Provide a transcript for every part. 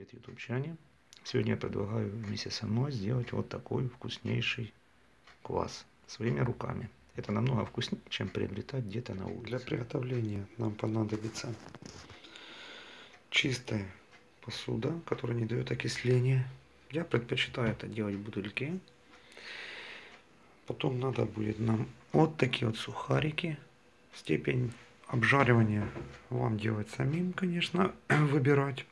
Привет, ютубчане! Сегодня я предлагаю вместе со мной сделать вот такой вкуснейший квас своими руками. Это намного вкуснее, чем приобретать где-то на улице. Для приготовления нам понадобится чистая посуда, которая не дает окисления. Я предпочитаю это делать в бутыльке. Потом надо будет нам вот такие вот сухарики. Степень обжаривания вам делать самим, конечно, выбирать.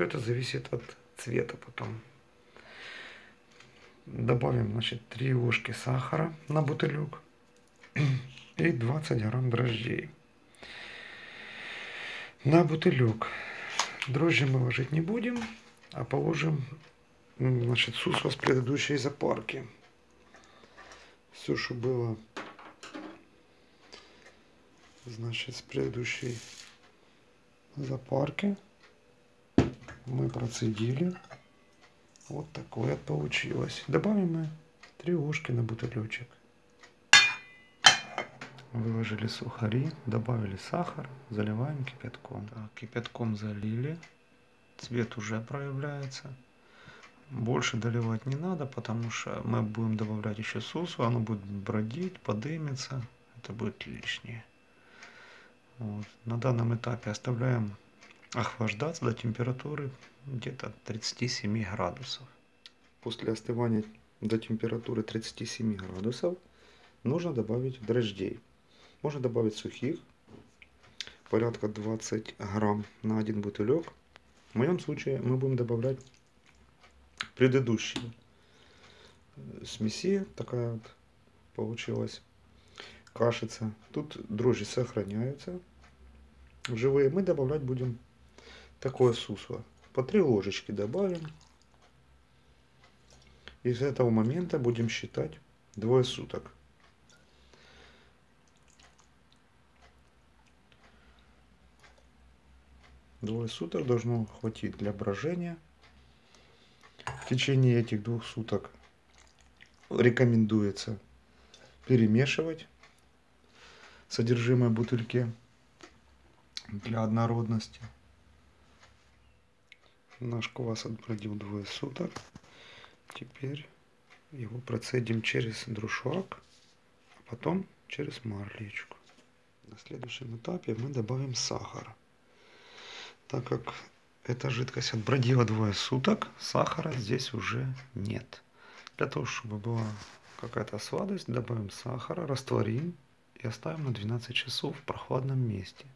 Все это зависит от цвета потом. Добавим, значит, 3 ложки сахара на бутылек и 20 грамм дрожжей. На бутылек дрожжи мы ложить не будем, а положим, значит, сусва с предыдущей запарки. Все, что было, значит, с предыдущей запарки мы процедили. Вот такое получилось. Добавим мы 3 ложки на бутылечек. Выложили сухари, добавили сахар, заливаем кипятком. Так, кипятком залили, цвет уже проявляется. Больше доливать не надо, потому что мы будем добавлять еще сусу, оно будет бродить, подымется, это будет лишнее. Вот. На данном этапе оставляем охлаждаться до температуры где-то 37 градусов. После остывания до температуры 37 градусов нужно добавить дрожжей. Можно добавить сухих, порядка 20 грамм на один бутылек. В моем случае мы будем добавлять предыдущие смеси. Такая вот получилась кашица. Тут дрожжи сохраняются. Живые мы добавлять будем такое сусло. По 3 ложечки добавим. И с этого момента будем считать двое суток. Двое суток должно хватить для брожения. В течение этих двух суток рекомендуется перемешивать содержимое бутыльки для однородности. Наш квас отбродил двое суток. Теперь его процедим через друшак, а потом через марлечку. На следующем этапе мы добавим сахар. Так как эта жидкость отбродила двое суток, сахара здесь уже нет. Для того, чтобы была какая-то сладость, добавим сахара, растворим и оставим на 12 часов в прохладном месте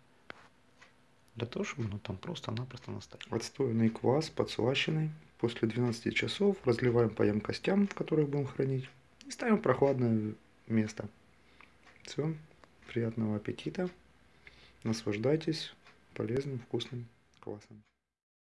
для того, чтобы оно там просто-напросто настояло. Отстоянный квас, подслащенный, после 12 часов разливаем по емкостям, в которых будем хранить, и ставим в прохладное место. Все, приятного аппетита, наслаждайтесь полезным вкусным квасом.